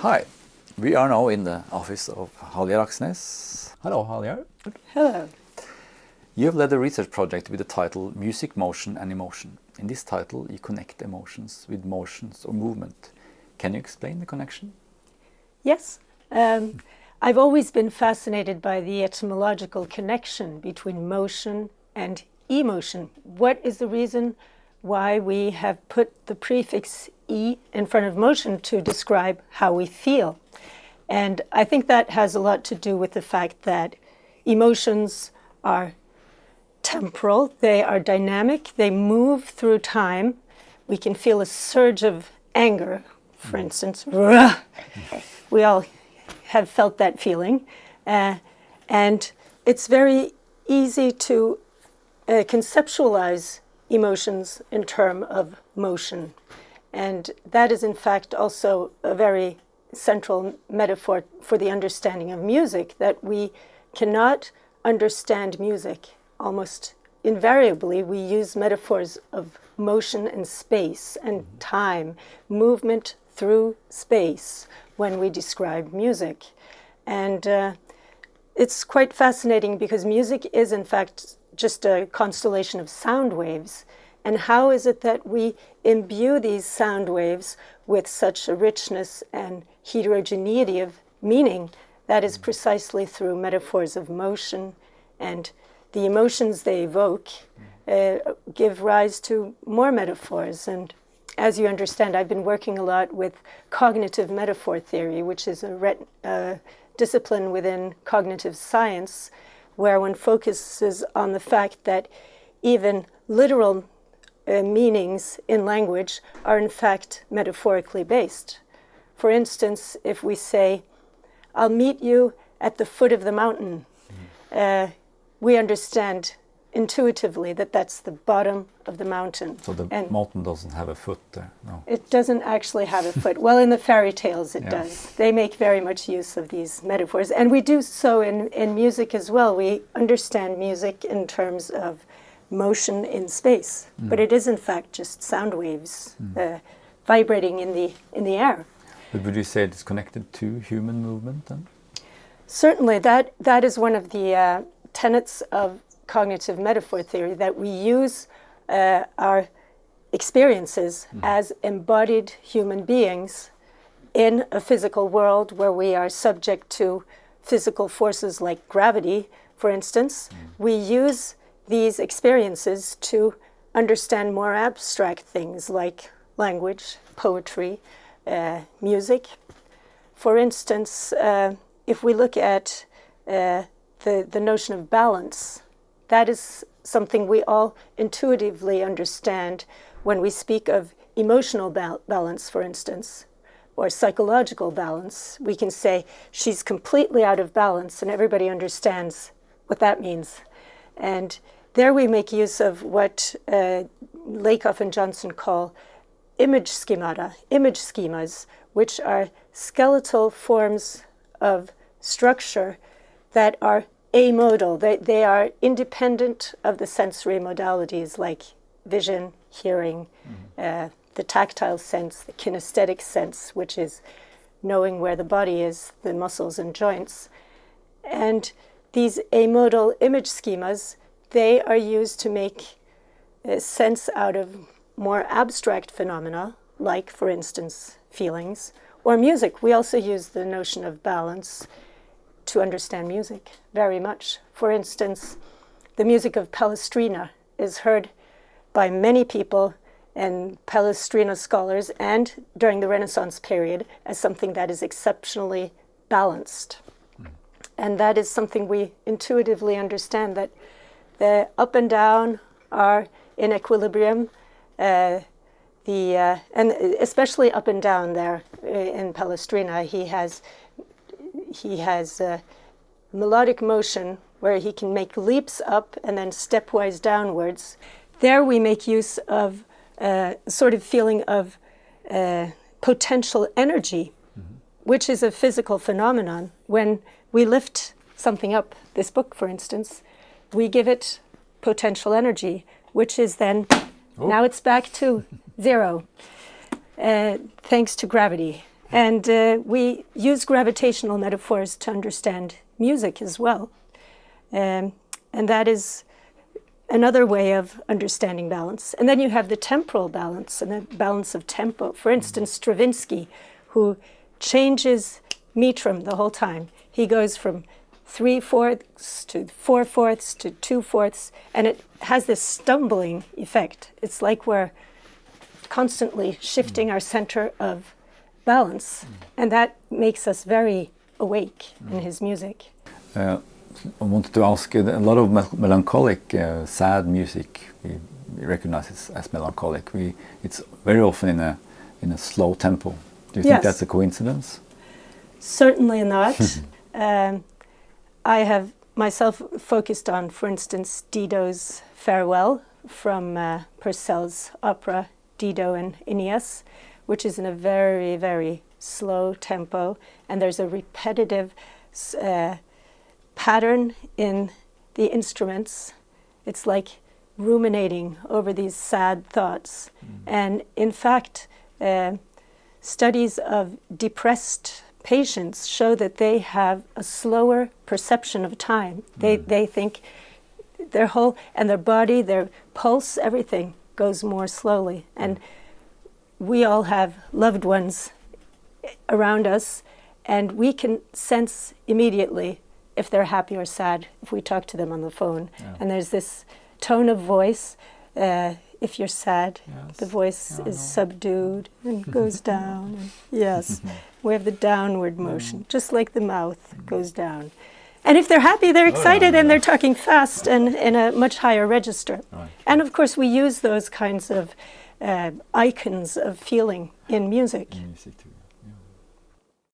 Hi, we are now in the office of Hallgeir Aksnes. Hello, Hallgeir. Hello. You have led a research project with the title Music, Motion and Emotion. In this title, you connect emotions with motions or movement. Can you explain the connection? Yes. Um, I've always been fascinated by the etymological connection between motion and emotion. What is the reason why we have put the prefix E in front of motion to describe how we feel? And I think that has a lot to do with the fact that emotions are temporal, they are dynamic, they move through time. We can feel a surge of anger, for instance. We all have felt that feeling. Uh, and it's very easy to uh, conceptualize emotions in terms of motion. And that is in fact also a very central metaphor for the understanding of music, that we cannot understand music almost invariably. We use metaphors of motion and space and time, movement through space when we describe music. And uh, it's quite fascinating because music is in fact just a constellation of sound waves. And how is it that we imbue these sound waves with such a richness and heterogeneity of meaning? That is precisely through metaphors of motion and the emotions they evoke uh, give rise to more metaphors. And as you understand, I've been working a lot with cognitive metaphor theory, which is a uh, discipline within cognitive science where one focuses on the fact that even literal uh, meanings in language are in fact metaphorically based. For instance, if we say, I'll meet you at the foot of the mountain, uh, we understand intuitively that that's the bottom of the mountain. So the and mountain doesn't have a foot there, no? It doesn't actually have a foot. well, in the fairy tales it yeah. does. They make very much use of these metaphors. And we do so in, in music as well. We understand music in terms of motion in space, mm. but it is in fact just sound waves mm. uh, vibrating in the, in the air. But would you say it's connected to human movement then? Certainly, that, that is one of the uh, tenets of cognitive metaphor theory that we use uh, our experiences mm. as embodied human beings in a physical world where we are subject to physical forces like gravity, for instance. Mm. We use these experiences to understand more abstract things like language, poetry, uh, music. For instance, uh, if we look at uh, the, the notion of balance, that is something we all intuitively understand when we speak of emotional ba balance, for instance, or psychological balance. We can say she's completely out of balance and everybody understands what that means. And there we make use of what uh, Lakoff and Johnson call image schemata, image schemas, which are skeletal forms of structure that are amodal. They, they are independent of the sensory modalities like vision, hearing, mm uh, the tactile sense, the kinesthetic sense, which is knowing where the body is, the muscles and joints. And these amodal image schemas, they are used to make sense out of more abstract phenomena, like, for instance, feelings, or music. We also use the notion of balance to understand music very much. For instance, the music of Palestrina is heard by many people and Palestrina scholars and during the Renaissance period as something that is exceptionally balanced. Mm. And that is something we intuitively understand that the up and down are in equilibrium. Uh, the, uh, and especially up and down there uh, in Palestrina, he has he has a melodic motion where he can make leaps up and then stepwise downwards. There we make use of a sort of feeling of uh, potential energy, mm -hmm. which is a physical phenomenon. When we lift something up, this book for instance, we give it potential energy, which is then, oh. now it's back to zero, uh, thanks to gravity. And uh, we use gravitational metaphors to understand music as well. Um, and that is another way of understanding balance. And then you have the temporal balance and the balance of tempo. For instance, Stravinsky, who changes metrum the whole time. He goes from three fourths to four fourths to two fourths, and it has this stumbling effect. It's like we're constantly shifting our center of balance, and that makes us very awake in his music. Uh, I wanted to ask uh, a lot of mel melancholic, uh, sad music we, we recognize it as melancholic. We, it's very often in a in a slow tempo. Do you think that's a coincidence? Certainly not. um, I have myself focused on, for instance, Dido's Farewell from uh, Purcell's opera Dido and Aeneas, which is in a very, very slow tempo, and there's a repetitive uh, pattern in the instruments. It's like ruminating over these sad thoughts. And in fact, uh, studies of depressed patients show that they have a slower perception of time. They, they think their whole, and their body, their pulse, everything goes more slowly. And we all have loved ones around us, and we can sense immediately if they're happy or sad if we talk to them on the phone. Yeah. And there's this tone of voice. Uh, if you're sad, Yes. the voice Yeah, is subdued and goes down. and- yes, we have the downward motion, just like the mouth goes down. And if they're happy, they're Oh, yeah, excited and they're talking fast and in a much higher register. Right. And of course, we use those kinds of uh, icons of feeling in music. Music too.